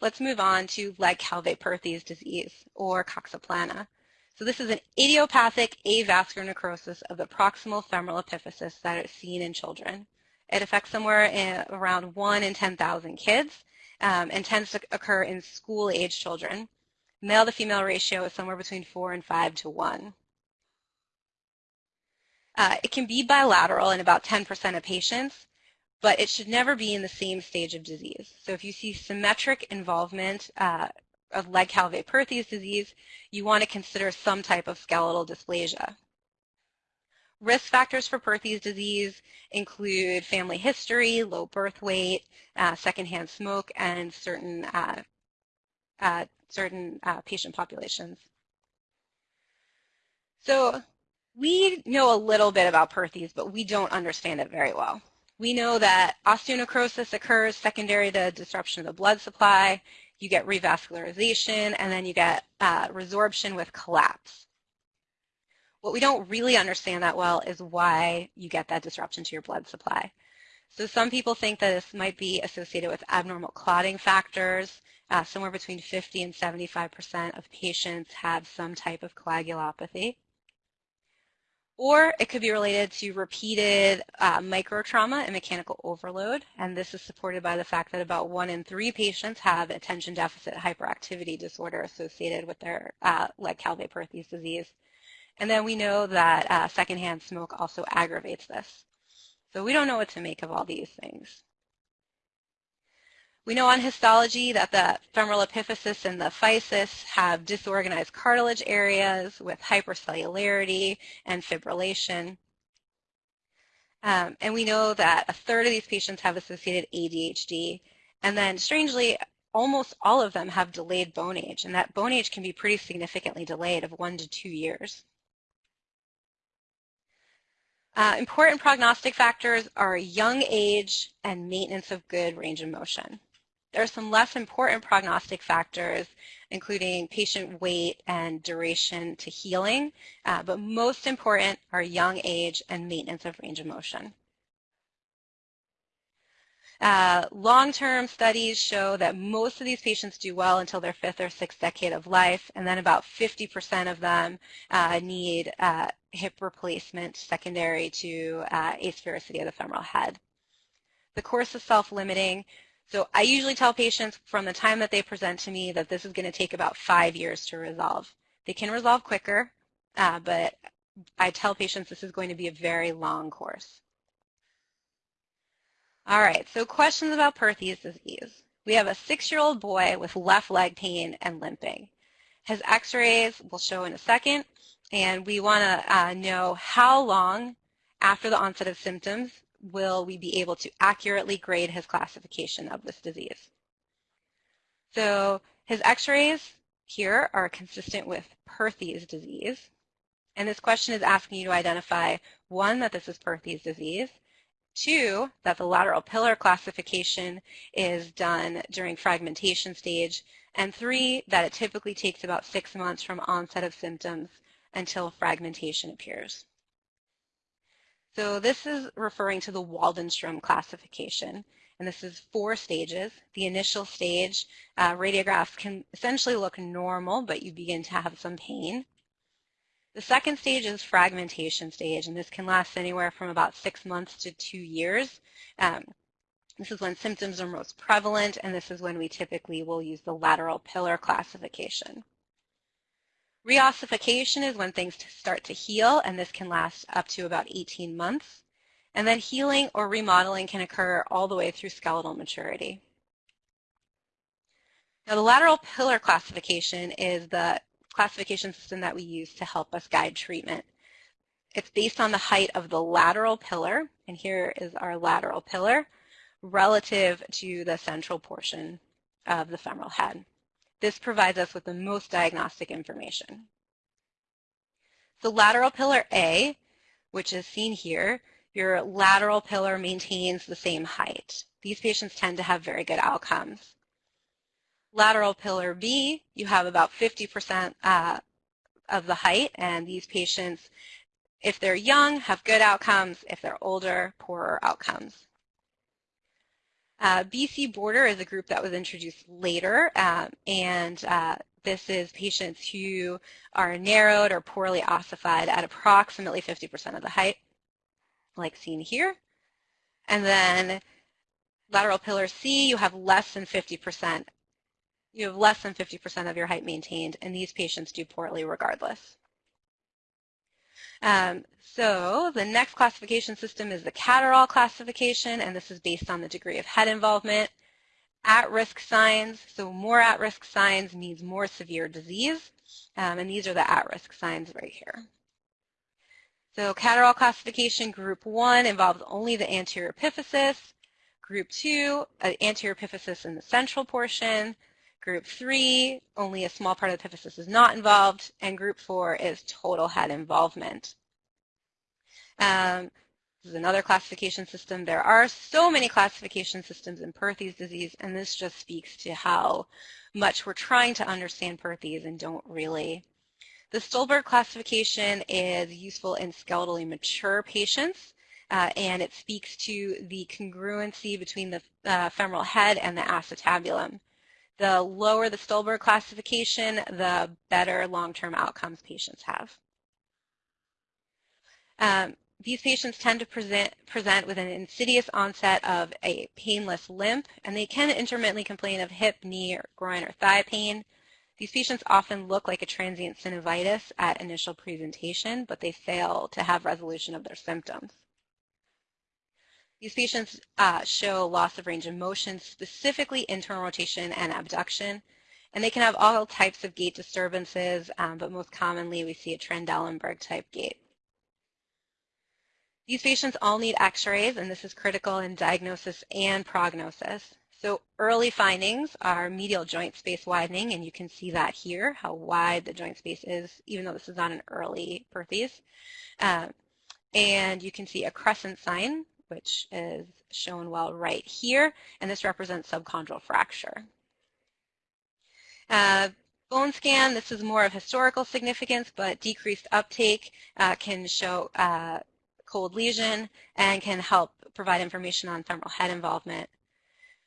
let's move on to Legg-Calvé-Perthes disease, or Coxa-plana. So this is an idiopathic avascular necrosis of the proximal femoral epiphysis that is seen in children. It affects somewhere around 1 in 10,000 kids um, and tends to occur in school-age children. Male to female ratio is somewhere between 4 and 5 to 1. Uh, it can be bilateral in about 10% of patients, but it should never be in the same stage of disease. So if you see symmetric involvement uh, of Legg-Calvé-Perthes disease, you want to consider some type of skeletal dysplasia. Risk factors for Perthes disease include family history, low birth weight, uh, secondhand smoke, and certain uh, uh, certain uh, patient populations. So we know a little bit about Perthes, but we don't understand it very well. We know that osteonecrosis occurs secondary to disruption of the blood supply. You get revascularization, and then you get uh, resorption with collapse. What we don't really understand that well is why you get that disruption to your blood supply. So some people think that this might be associated with abnormal clotting factors. Uh, somewhere between 50 and 75% of patients have some type of coagulopathy. Or it could be related to repeated uh, microtrauma and mechanical overload. And this is supported by the fact that about one in three patients have attention deficit hyperactivity disorder associated with their uh, Legg-Calvé-Perthes disease. And then we know that uh, secondhand smoke also aggravates this. So we don't know what to make of all these things. We know on histology that the femoral epiphysis and the physis have disorganized cartilage areas with hypercellularity and fibrillation. Um, and we know that a third of these patients have associated ADHD. And then strangely, almost all of them have delayed bone age. And that bone age can be pretty significantly delayed of one to two years. Uh, important prognostic factors are young age and maintenance of good range of motion. There are some less important prognostic factors, including patient weight and duration to healing, uh, but most important are young age and maintenance of range of motion. Uh, Long-term studies show that most of these patients do well until their fifth or sixth decade of life, and then about 50% of them uh, need uh, hip replacement secondary to uh, asphericity of the femoral head. The course is self-limiting, so I usually tell patients from the time that they present to me that this is going to take about five years to resolve. They can resolve quicker, uh, but I tell patients this is going to be a very long course. All right, so questions about Perthes disease. We have a six-year-old boy with left leg pain and limping. His x-rays will show in a second, and we want to uh, know how long after the onset of symptoms will we be able to accurately grade his classification of this disease. So his x-rays here are consistent with Perthes disease. And this question is asking you to identify, one, that this is Perthes disease, two, that the lateral pillar classification is done during fragmentation stage, and three, that it typically takes about six months from onset of symptoms until fragmentation appears. So this is referring to the Waldenstrom classification. And this is four stages. The initial stage, uh, radiographs can essentially look normal, but you begin to have some pain. The second stage is fragmentation stage, and this can last anywhere from about six months to two years. Um, this is when symptoms are most prevalent, and this is when we typically will use the lateral pillar classification. Reossification is when things start to heal, and this can last up to about 18 months. And then healing or remodeling can occur all the way through skeletal maturity. Now, the lateral pillar classification is the classification system that we use to help us guide treatment. It's based on the height of the lateral pillar, and here is our lateral pillar, relative to the central portion of the femoral head. This provides us with the most diagnostic information. So lateral pillar A, which is seen here, your lateral pillar maintains the same height. These patients tend to have very good outcomes. Lateral pillar B, you have about 50% uh, of the height, and these patients, if they're young, have good outcomes. If they're older, poorer outcomes. Uh, BC border is a group that was introduced later, um, and uh, this is patients who are narrowed or poorly ossified at approximately 50% of the height, like seen here. And then lateral pillar C, you have less than 50%. You have less than 50% of your height maintained, and these patients do poorly regardless. Um, so the next classification system is the Catterall classification, and this is based on the degree of head involvement. At-risk signs, so more at-risk signs means more severe disease, um, and these are the at-risk signs right here. So Catterall classification group one involves only the anterior epiphysis, group two, uh, anterior epiphysis in the central portion, Group three, only a small part of the epiphysis is not involved, and group four is total head involvement. Um, this is another classification system. There are so many classification systems in Perthes disease, and this just speaks to how much we're trying to understand Perthes and don't really. The Stulberg classification is useful in skeletally mature patients, uh, and it speaks to the congruency between the uh, femoral head and the acetabulum. The lower the Stulberg classification, the better long-term outcomes patients have. Um, these patients tend to present, present with an insidious onset of a painless limp, and they can intermittently complain of hip, knee, or groin, or thigh pain. These patients often look like a transient synovitis at initial presentation, but they fail to have resolution of their symptoms. These patients uh, show loss of range of motion, specifically internal rotation and abduction. And they can have all types of gait disturbances, um, but most commonly we see a Trendelenburg type gait. These patients all need x-rays, and this is critical in diagnosis and prognosis. So early findings are medial joint space widening, and you can see that here, how wide the joint space is, even though this is not an early Perthes. Um, and you can see a crescent sign, which is shown well right here, and this represents subchondral fracture. Uh, bone scan, this is more of historical significance, but decreased uptake uh, can show uh, cold lesion and can help provide information on femoral head involvement.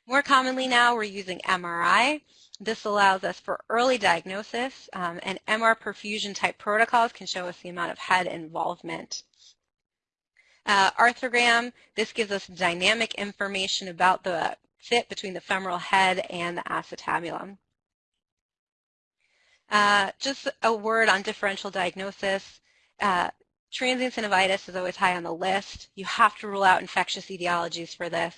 More commonly now, we're using MRI. This allows us for early diagnosis, um, and MR perfusion type protocols can show us the amount of head involvement. Uh, arthrogram, this gives us dynamic information about the fit between the femoral head and the acetabulum. Uh, just a word on differential diagnosis. Uh, transient synovitis is always high on the list. You have to rule out infectious etiologies for this.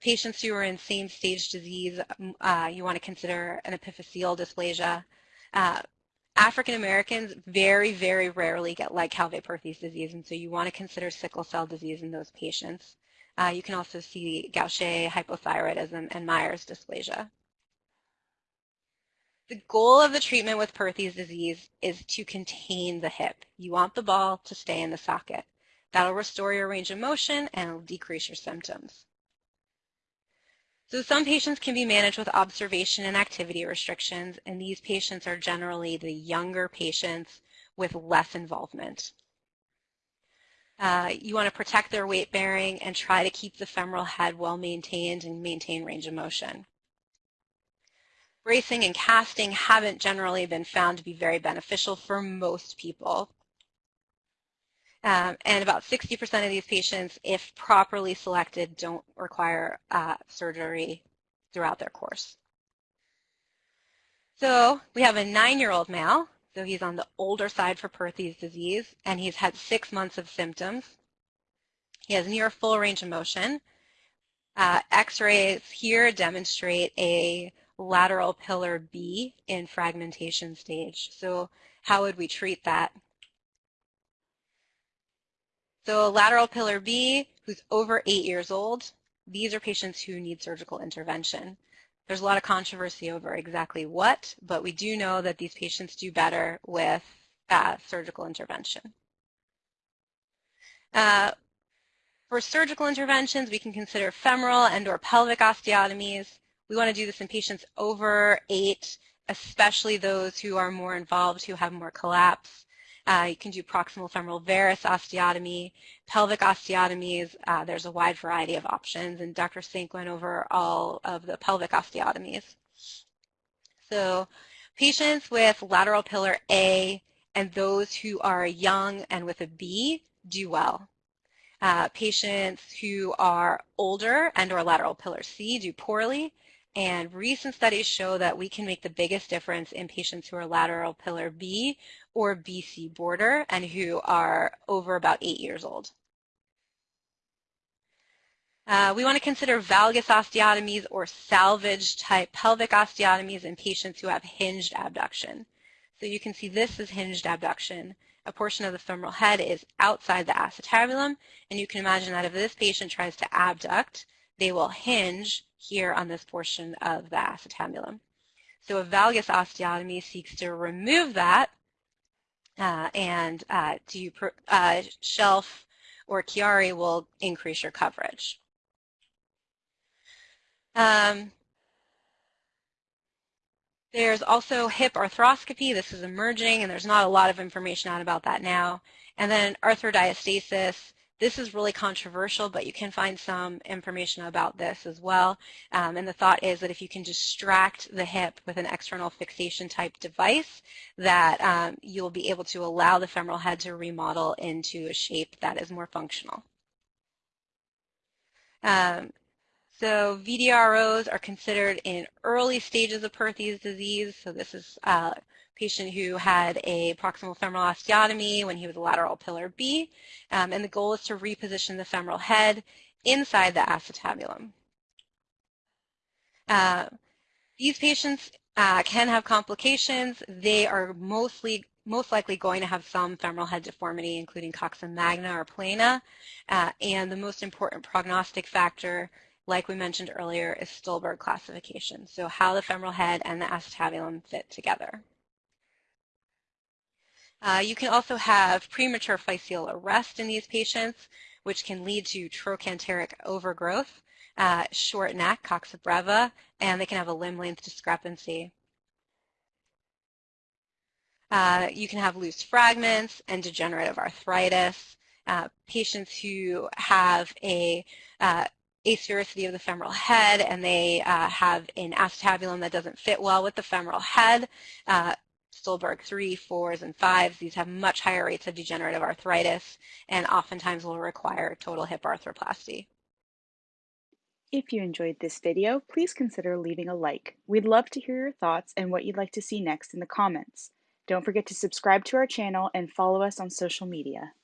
Patients who are in same stage disease, uh, you want to consider an epiphyseal dysplasia. African Americans very, very rarely get Legg-Calvé-Perthes disease, and so you want to consider sickle cell disease in those patients. Uh, you can also see Gaucher hypothyroidism and Meyer's dysplasia. The goal of the treatment with Perthes disease is to contain the hip. You want the ball to stay in the socket. That'll restore your range of motion and it'll decrease your symptoms. So some patients can be managed with observation and activity restrictions, and these patients are generally the younger patients with less involvement. Uh, you want to protect their weight bearing and try to keep the femoral head well maintained and maintain range of motion. Bracing and casting haven't generally been found to be very beneficial for most people. Um, and about 60% of these patients, if properly selected, don't require uh, surgery throughout their course. So we have a nine-year-old male, so he's on the older side for Perthes disease, and he's had six months of symptoms. He has near full range of motion. Uh, X-rays here demonstrate a lateral pillar B in fragmentation stage. So how would we treat that? So lateral pillar B, who's over eight years old, these are patients who need surgical intervention. There's a lot of controversy over exactly what, but we do know that these patients do better with uh, surgical intervention. Uh, for surgical interventions, we can consider femoral and or pelvic osteotomies. We want to do this in patients over eight, especially those who are more involved, who have more collapse. Uh, you can do proximal femoral varus osteotomy, pelvic osteotomies. Uh, there's a wide variety of options, and Dr. Sink went over all of the pelvic osteotomies. So patients with lateral pillar A and those who are young and with a B do well. Uh, patients who are older and or lateral pillar C do poorly, and recent studies show that we can make the biggest difference in patients who are lateral pillar B or BC border and who are over about eight years old. Uh, we want to consider valgus osteotomies or salvage type pelvic osteotomies in patients who have hinged abduction. So you can see this is hinged abduction a portion of the femoral head is outside the acetabulum, and you can imagine that if this patient tries to abduct, they will hinge here on this portion of the acetabulum. So a valgus osteotomy seeks to remove that uh, and uh, to uh, shelf or Chiari will increase your coverage. Um, there's also hip arthroscopy. This is emerging, and there's not a lot of information out about that now. And then arthrodiastasis. This is really controversial, but you can find some information about this as well. Um, and the thought is that if you can distract the hip with an external fixation type device, that um, you'll be able to allow the femoral head to remodel into a shape that is more functional. Um, so VDROs are considered in early stages of Perthes disease. So this is a patient who had a proximal femoral osteotomy when he was a lateral pillar B. Um, and the goal is to reposition the femoral head inside the acetabulum. Uh, these patients uh, can have complications. They are mostly most likely going to have some femoral head deformity, including coxa magna or plana. Uh, and the most important prognostic factor like we mentioned earlier, is Stulberg classification, so how the femoral head and the acetabulum fit together. Uh, you can also have premature physeal arrest in these patients, which can lead to trochanteric overgrowth, uh, short neck, coxa breva, and they can have a limb length discrepancy. Uh, you can have loose fragments and degenerative arthritis. Uh, patients who have a uh, asphericity of the femoral head and they uh, have an acetabulum that doesn't fit well with the femoral head. Uh, Stulberg 3, 4s, and 5s, these have much higher rates of degenerative arthritis and oftentimes will require total hip arthroplasty. If you enjoyed this video, please consider leaving a like. We'd love to hear your thoughts and what you'd like to see next in the comments. Don't forget to subscribe to our channel and follow us on social media.